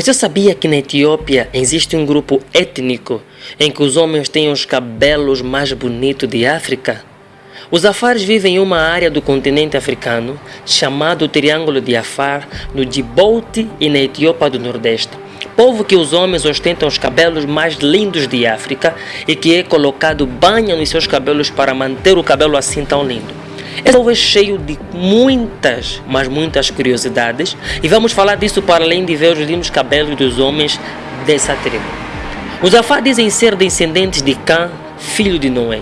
Você sabia que na Etiópia existe um grupo étnico em que os homens têm os cabelos mais bonitos de África? Os Afares vivem em uma área do continente africano chamado Triângulo de Afar, no Djibouti e na Etiópia do Nordeste. Povo que os homens ostentam os cabelos mais lindos de África e que é colocado banha nos seus cabelos para manter o cabelo assim tão lindo. Esse povo é cheio de muitas, mas muitas curiosidades e vamos falar disso para além de ver os lindos cabelos dos homens dessa tribo. Os Afar dizem ser descendentes de Cã, filho de Noé.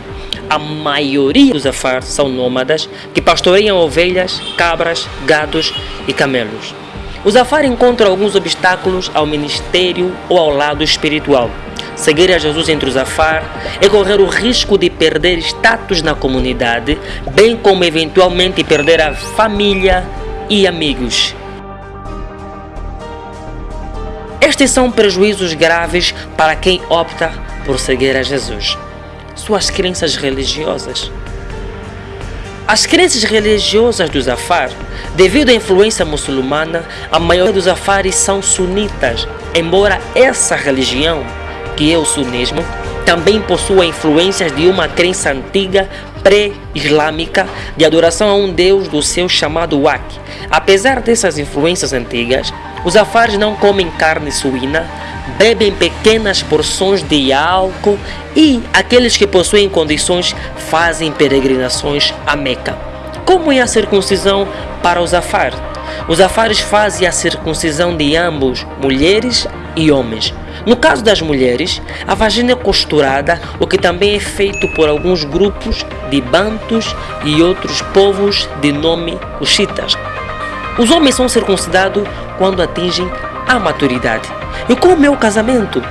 A maioria dos Afar são nômadas que pastoreiam ovelhas, cabras, gados e camelos. Os Afar encontram alguns obstáculos ao ministério ou ao lado espiritual. Seguir a Jesus entre os Afar é correr o risco de perder status na comunidade, bem como eventualmente perder a família e amigos. Estes são prejuízos graves para quem opta por seguir a Jesus. Suas crenças religiosas. As crenças religiosas dos Afar, devido à influência muçulmana, a maioria dos Afares são sunitas, embora essa religião que é o sunismo, também possui influências de uma crença antiga pré-islâmica de adoração a um deus do seu chamado Wak. Apesar dessas influências antigas, os afares não comem carne suína, bebem pequenas porções de álcool e aqueles que possuem condições fazem peregrinações a Meca. Como é a circuncisão para os afares? Os afares fazem a circuncisão de ambos, mulheres e homens. No caso das mulheres, a vagina é costurada, o que também é feito por alguns grupos de bantos e outros povos de nome Cuxitas. Os homens são circuncidados quando atingem a maturidade. E como é o casamento?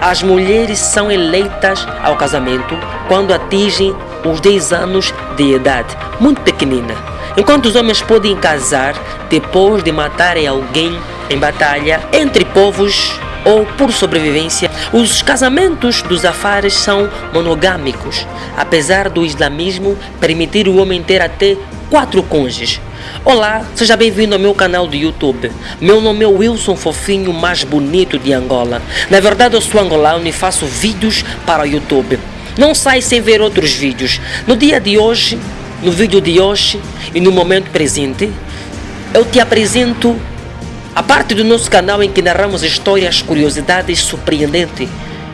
As mulheres são eleitas ao casamento quando atingem os 10 anos de idade, muito pequenina. Enquanto os homens podem casar depois de matarem alguém em batalha entre povos ou por sobrevivência, os casamentos dos afares são monogâmicos, apesar do islamismo permitir o homem ter até quatro cônjuges. Olá, seja bem-vindo ao meu canal do YouTube. Meu nome é Wilson Fofinho, mais bonito de Angola. Na verdade, eu sou angolano e faço vídeos para o YouTube. Não sai sem ver outros vídeos. No dia de hoje, no vídeo de hoje e no momento presente, eu te apresento a parte do nosso canal em que narramos histórias, curiosidades surpreendentes.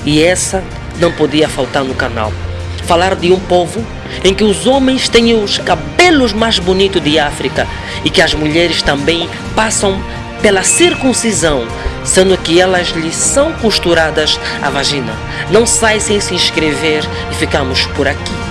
E essa não podia faltar no canal. Falar de um povo em que os homens têm os cabelos mais bonitos de África e que as mulheres também passam pela circuncisão, sendo que elas lhes são costuradas a vagina. Não sai sem se inscrever e ficamos por aqui.